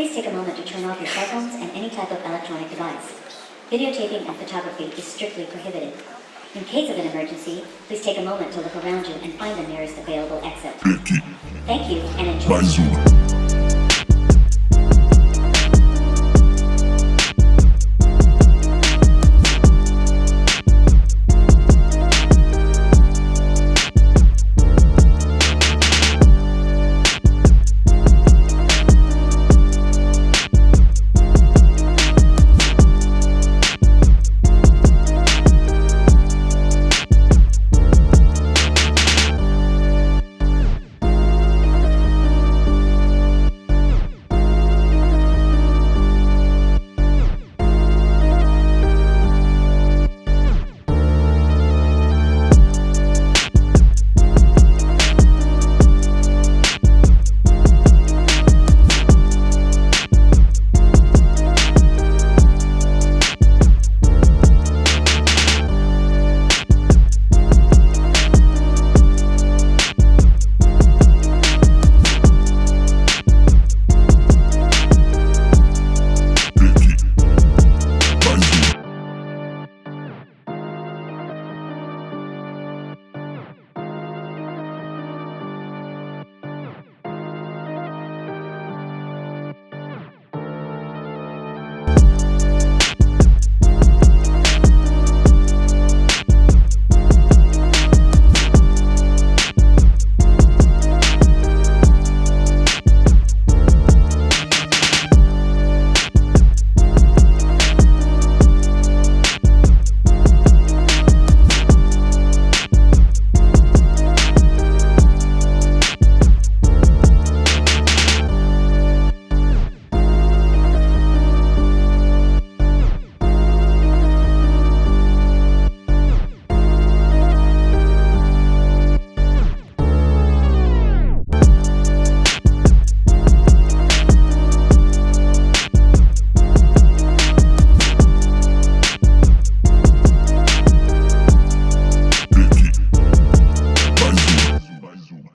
Please take a moment to turn off your cell phones and any type of electronic device. Videotaping and photography is strictly prohibited. In case of an emergency, please take a moment to look around you and find the nearest available exit. Thank you and enjoy.